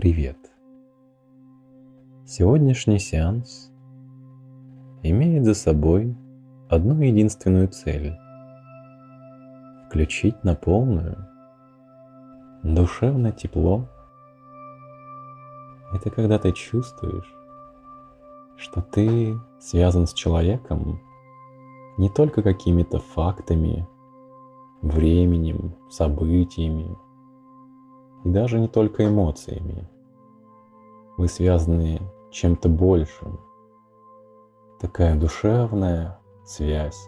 Привет! Сегодняшний сеанс имеет за собой одну единственную цель – включить на полную душевное тепло. Это когда ты чувствуешь, что ты связан с человеком не только какими-то фактами, временем, событиями, и даже не только эмоциями. Вы связаны чем-то большим. Такая душевная связь,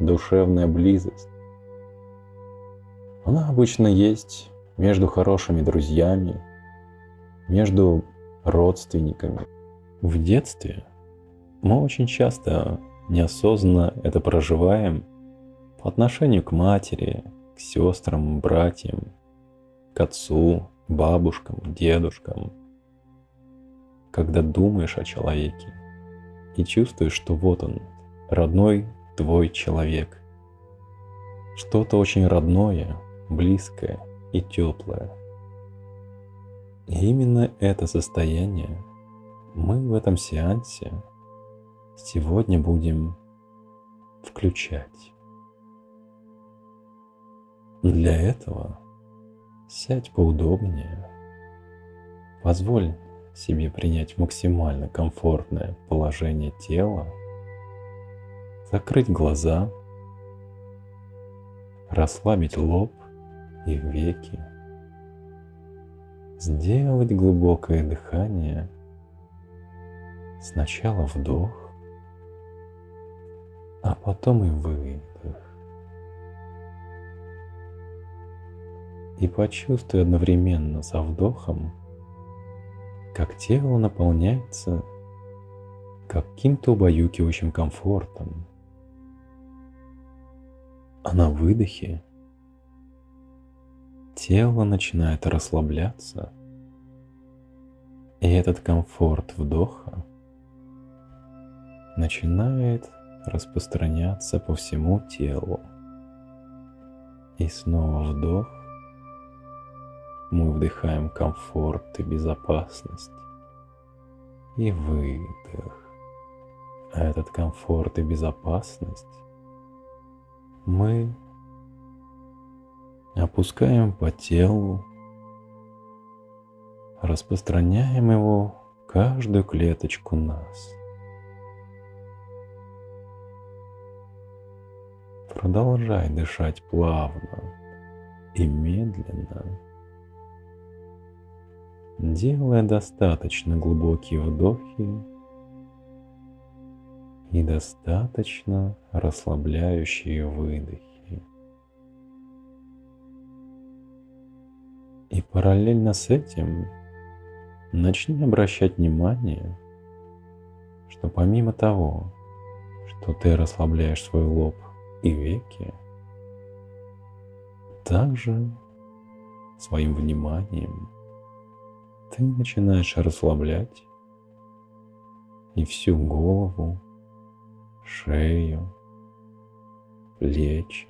душевная близость. Она обычно есть между хорошими друзьями, между родственниками. В детстве мы очень часто неосознанно это проживаем по отношению к матери, к сестрам, братьям, к отцу, бабушкам, дедушкам. Когда думаешь о человеке и чувствуешь, что вот он, родной твой человек. Что-то очень родное, близкое и теплое. И именно это состояние мы в этом сеансе сегодня будем включать. Для этого Сядь поудобнее. Позволь себе принять максимально комфортное положение тела. Закрыть глаза. Расслабить лоб и веки. Сделать глубокое дыхание. Сначала вдох, а потом и выдох. И почувствуй одновременно со вдохом, как тело наполняется каким-то убаюкивающим комфортом. А на выдохе тело начинает расслабляться, и этот комфорт вдоха начинает распространяться по всему телу. И снова вдох, мы вдыхаем комфорт и безопасность. И выдох. А этот комфорт и безопасность мы опускаем по телу, распространяем его каждую клеточку нас. Продолжай дышать плавно и медленно делая достаточно глубокие вдохи и достаточно расслабляющие выдохи. И параллельно с этим начни обращать внимание, что помимо того, что ты расслабляешь свой лоб и веки, также своим вниманием ты начинаешь расслаблять и всю голову, шею, плечи.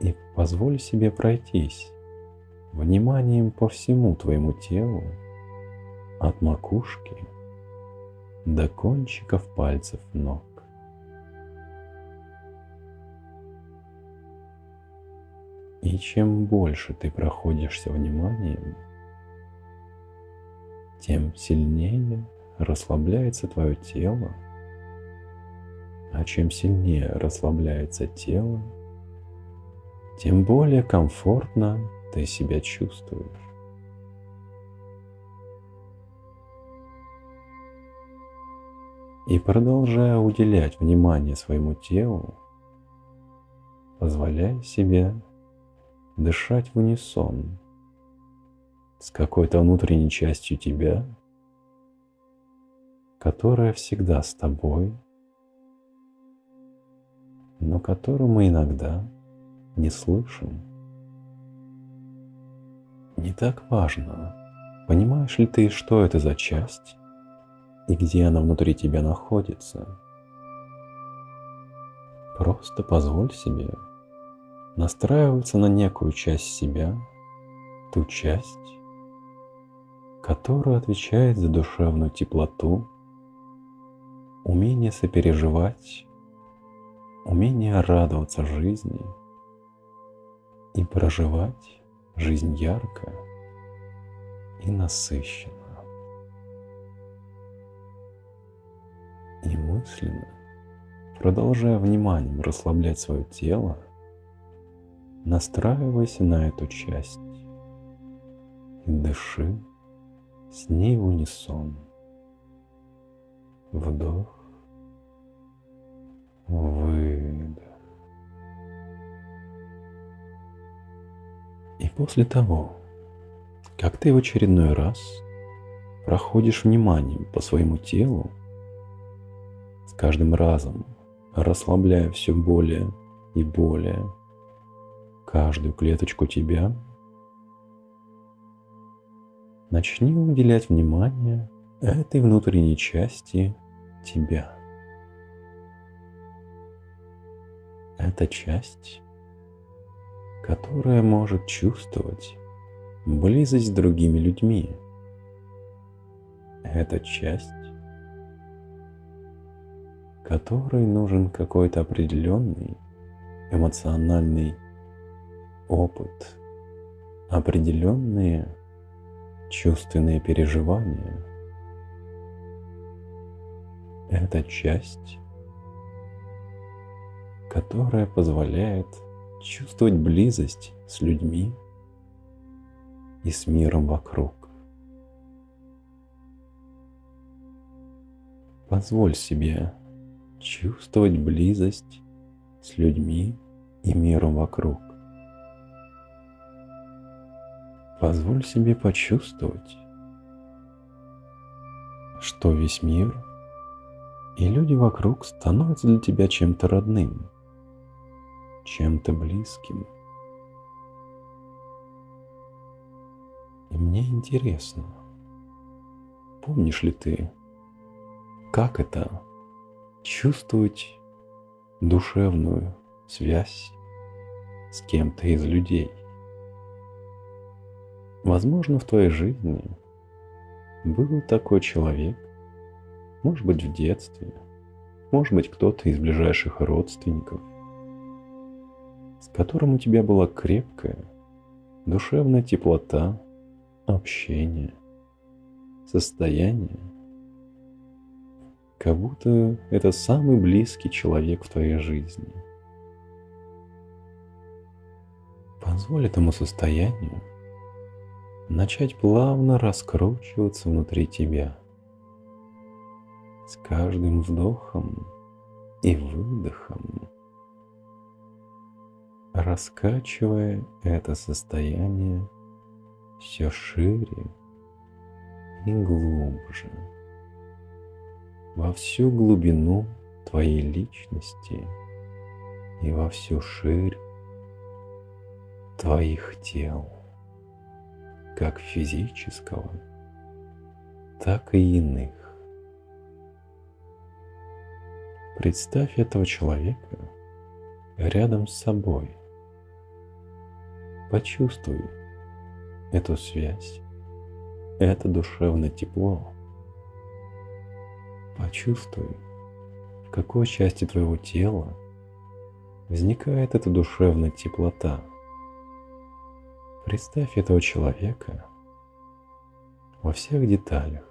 И позволь себе пройтись вниманием по всему твоему телу, от макушки до кончиков пальцев ног. И чем больше ты проходишься вниманием, тем сильнее расслабляется твое тело. А чем сильнее расслабляется тело, тем более комфортно ты себя чувствуешь. И продолжая уделять внимание своему телу, позволяй себе дышать в унисон с какой-то внутренней частью тебя, которая всегда с тобой, но которую мы иногда не слышим. Не так важно, понимаешь ли ты, что это за часть и где она внутри тебя находится. Просто позволь себе настраиваться на некую часть себя, ту часть, который отвечает за душевную теплоту, умение сопереживать, умение радоваться жизни и проживать жизнь ярко и насыщенно. И мысленно, продолжая вниманием расслаблять свое тело, настраивайся на эту часть и дыши с ней в унисон. Вдох, выдох. И после того, как ты в очередной раз проходишь вниманием по своему телу, с каждым разом расслабляя все более и более каждую клеточку тебя, начни уделять внимание этой внутренней части тебя. Это часть, которая может чувствовать близость с другими людьми. Это часть, которой нужен какой-то определенный эмоциональный опыт, определенные чувственные переживания. Это часть, которая позволяет чувствовать близость с людьми и с миром вокруг. Позволь себе чувствовать близость с людьми и миром вокруг. Позволь себе почувствовать, что весь мир и люди вокруг становятся для тебя чем-то родным, чем-то близким. И мне интересно, помнишь ли ты, как это чувствовать душевную связь с кем-то из людей? Возможно, в твоей жизни был такой человек, может быть, в детстве, может быть, кто-то из ближайших родственников, с которым у тебя была крепкая душевная теплота, общение, состояние, как будто это самый близкий человек в твоей жизни. Позволь этому состоянию начать плавно раскручиваться внутри тебя. С каждым вдохом и выдохом, раскачивая это состояние все шире и глубже, во всю глубину твоей личности и во всю ширь твоих тел как физического, так и иных. Представь этого человека рядом с собой. Почувствуй эту связь, это душевное тепло. Почувствуй, в какой части твоего тела возникает эта душевная теплота – Представь этого человека во всех деталях.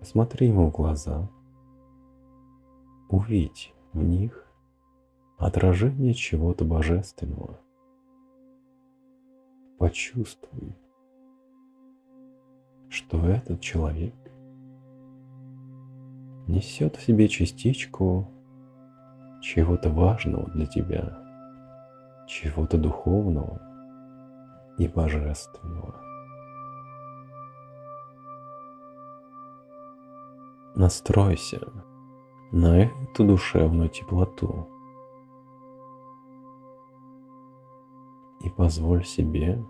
Посмотри ему в глаза. Увидь в них отражение чего-то божественного. Почувствуй, что этот человек несет в себе частичку чего-то важного для тебя, чего-то духовного – и божественного. Настройся на эту душевную теплоту и позволь себе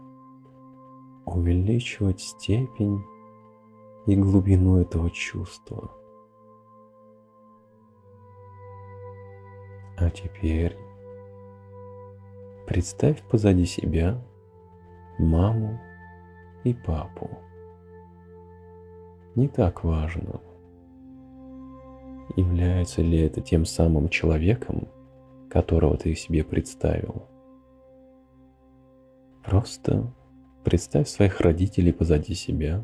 увеличивать степень и глубину этого чувства. А теперь представь позади себя маму и папу. не так важно, является ли это тем самым человеком, которого ты себе представил. Просто представь своих родителей позади себя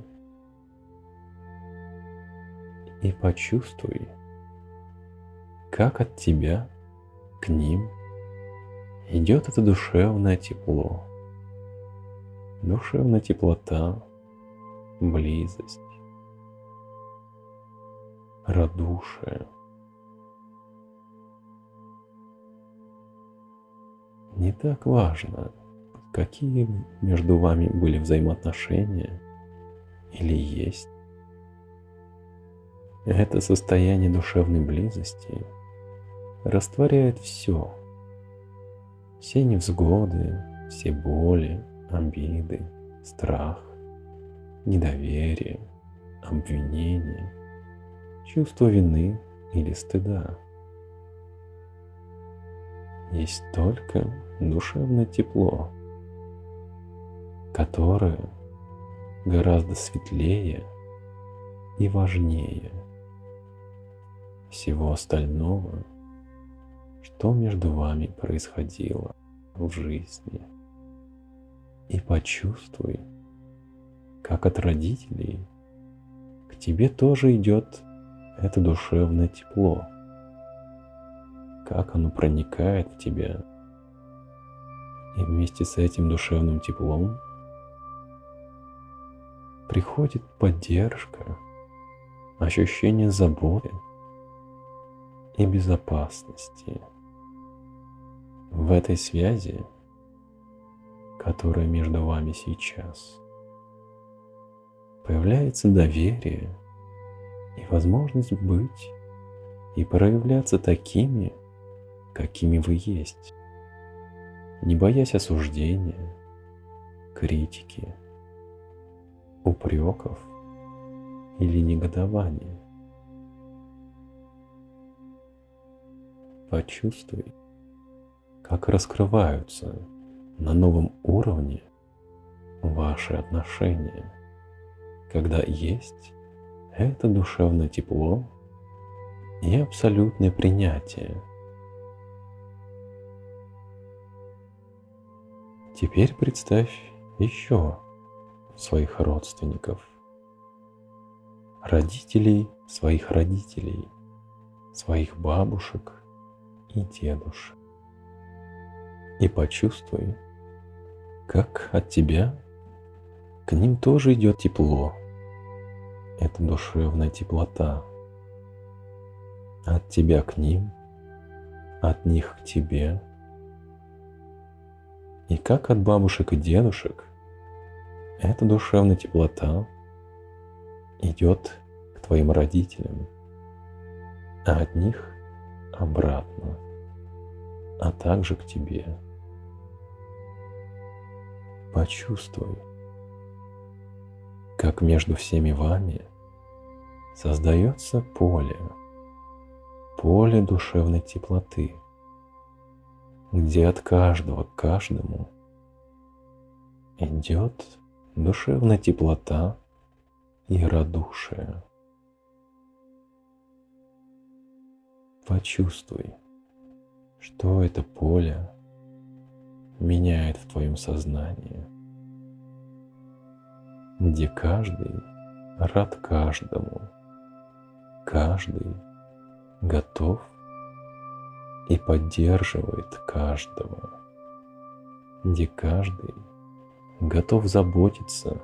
и почувствуй, как от тебя к ним идет это душевное тепло, душевная теплота, близость, радушие. Не так важно, какие между вами были взаимоотношения или есть. Это состояние душевной близости растворяет все. Все невзгоды, все боли, обиды, страх, недоверие, обвинение, чувство вины или стыда. Есть только душевное тепло, которое гораздо светлее и важнее всего остального, что между вами происходило в жизни. И почувствуй, как от родителей к тебе тоже идет это душевное тепло, как оно проникает в тебя. И вместе с этим душевным теплом приходит поддержка, ощущение заботы и безопасности. В этой связи, которая между вами сейчас, появляется доверие и возможность быть и проявляться такими, какими вы есть, не боясь осуждения, критики, упреков или негодования. Почувствуй, как раскрываются на новом уровне ваши отношения, когда есть это душевное тепло и абсолютное принятие. Теперь представь еще своих родственников, родителей своих родителей, своих бабушек и дедушек. И почувствуй, как от тебя к ним тоже идет тепло. Это душевная теплота. От тебя к ним, от них к тебе. И как от бабушек и дедушек эта душевная теплота идет к твоим родителям, а от них обратно, а также к тебе. Почувствуй, как между всеми вами создается поле, поле душевной теплоты, где от каждого к каждому идет душевная теплота и радушие. Почувствуй, что это поле меняет в твоем сознании, где каждый рад каждому, каждый готов и поддерживает каждого, где каждый готов заботиться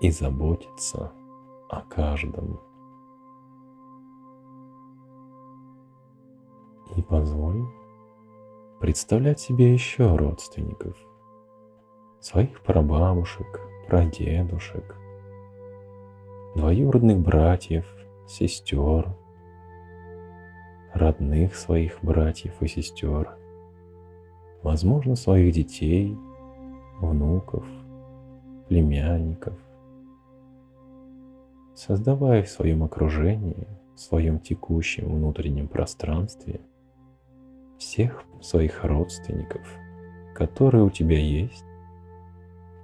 и заботиться о каждом. И позволь представлять себе еще родственников, своих прабабушек, прадедушек, двоюродных братьев, сестер, родных своих братьев и сестер, возможно, своих детей – внуков, племянников, создавая в своем окружении, в своем текущем внутреннем пространстве всех своих родственников, которые у тебя есть,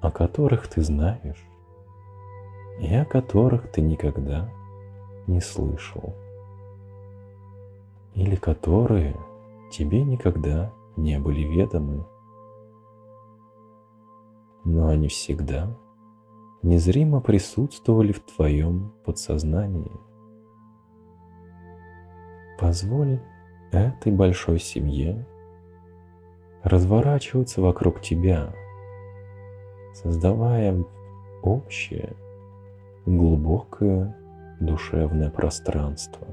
о которых ты знаешь, и о которых ты никогда не слышал, или которые тебе никогда не были ведомы. Но они всегда незримо присутствовали в твоем подсознании. Позволь этой большой семье разворачиваться вокруг тебя, создавая общее, глубокое душевное пространство,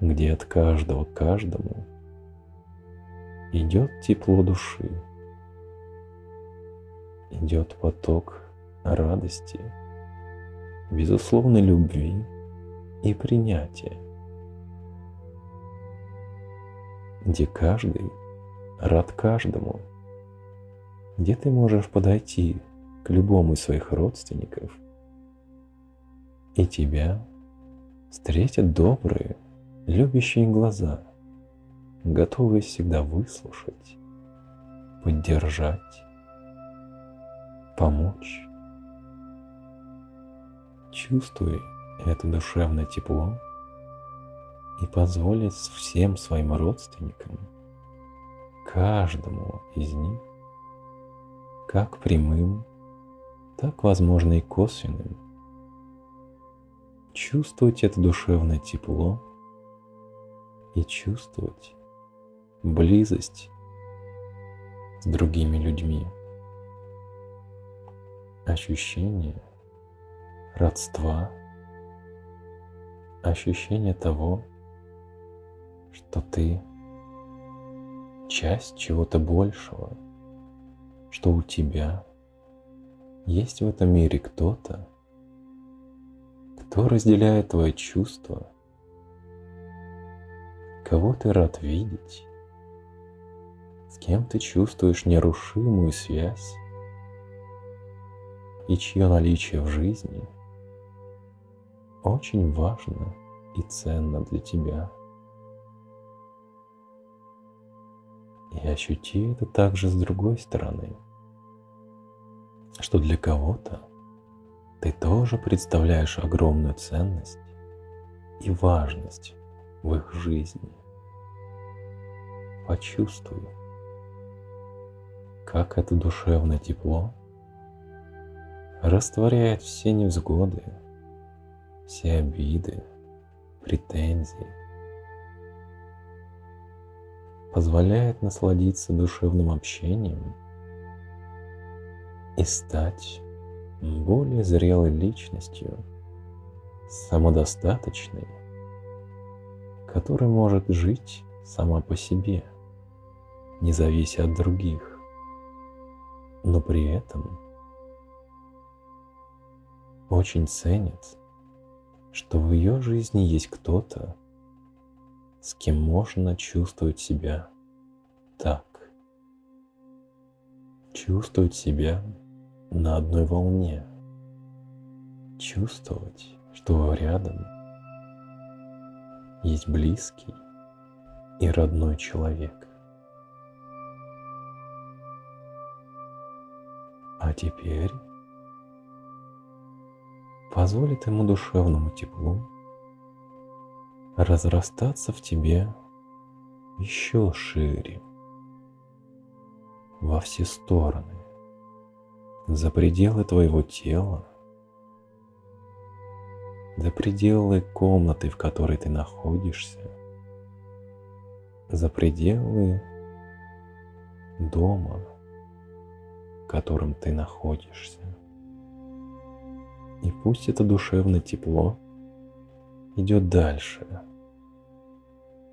где от каждого к каждому идет тепло души, идет поток радости, безусловной любви и принятия, где каждый рад каждому, где ты можешь подойти к любому из своих родственников, и тебя встретят добрые, любящие глаза, готовые всегда выслушать, поддержать, помочь. Чувствуй это душевное тепло и позволить всем своим родственникам, каждому из них, как прямым, так, возможно, и косвенным, чувствовать это душевное тепло и чувствовать близость с другими людьми, ощущение родства, ощущение того, что ты часть чего-то большего, что у тебя есть в этом мире кто-то, кто разделяет твои чувства, кого ты рад видеть, с кем ты чувствуешь нерушимую связь и чье наличие в жизни очень важно и ценно для тебя. И ощути это также с другой стороны, что для кого-то ты тоже представляешь огромную ценность и важность в их жизни. Почувствуй, как это душевное тепло растворяет все невзгоды, все обиды, претензии, позволяет насладиться душевным общением и стать более зрелой личностью, самодостаточной, которая может жить сама по себе, не завися от других, но при этом очень ценит, что в ее жизни есть кто-то, с кем можно чувствовать себя так. Чувствовать себя на одной волне. Чувствовать, что рядом есть близкий и родной человек. А теперь позволит ему душевному теплу разрастаться в тебе еще шире, во все стороны. За пределы твоего тела, за пределы комнаты, в которой ты находишься, за пределы дома, в котором ты находишься. И пусть это душевное тепло идет дальше,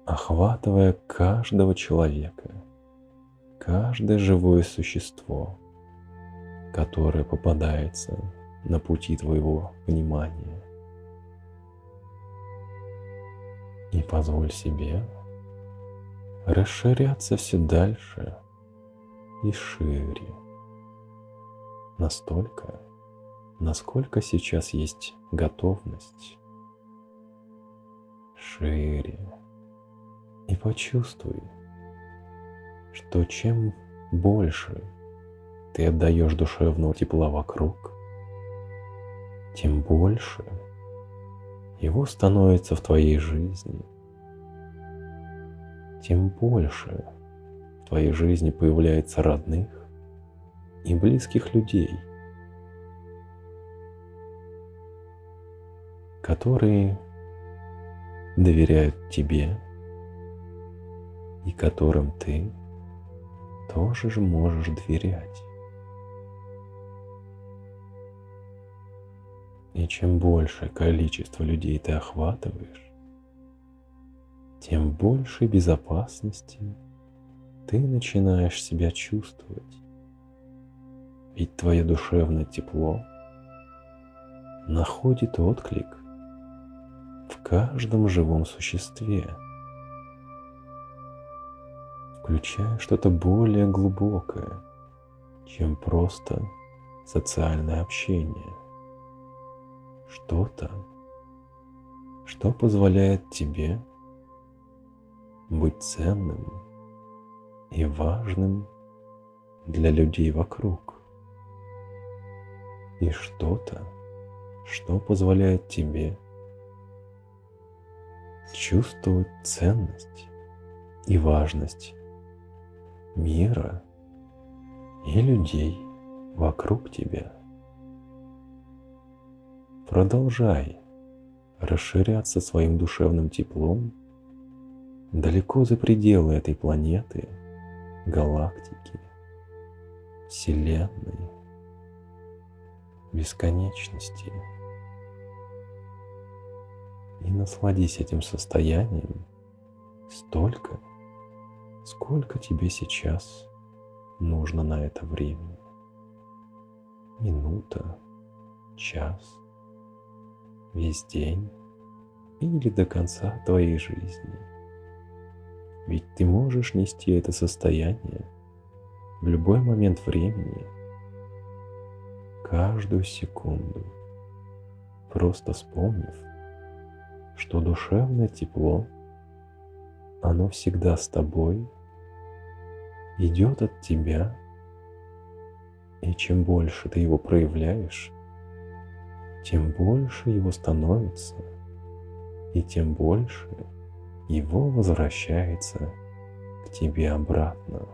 охватывая каждого человека, каждое живое существо – которое попадается на пути твоего внимания. И позволь себе расширяться все дальше и шире. Настолько, насколько сейчас есть готовность. Шире. И почувствуй, что чем больше ты отдаешь душевного тепла вокруг, тем больше его становится в твоей жизни, тем больше в твоей жизни появляется родных и близких людей, которые доверяют тебе и которым ты тоже же можешь доверять. И чем большее количество людей ты охватываешь, тем больше безопасности ты начинаешь себя чувствовать. Ведь твое душевное тепло находит отклик каждом живом существе, включая что-то более глубокое, чем просто социальное общение. Что-то, что позволяет тебе быть ценным и важным для людей вокруг. И что-то, что позволяет тебе чувствовать ценность и важность мира и людей вокруг тебя. Продолжай расширяться своим душевным теплом далеко за пределы этой планеты, галактики, Вселенной, бесконечности. И насладись этим состоянием столько, сколько тебе сейчас нужно на это время. Минута, час, весь день или до конца твоей жизни. Ведь ты можешь нести это состояние в любой момент времени, каждую секунду, просто вспомнив, что душевное тепло, оно всегда с тобой, идет от тебя, и чем больше ты его проявляешь, тем больше его становится, и тем больше его возвращается к тебе обратно.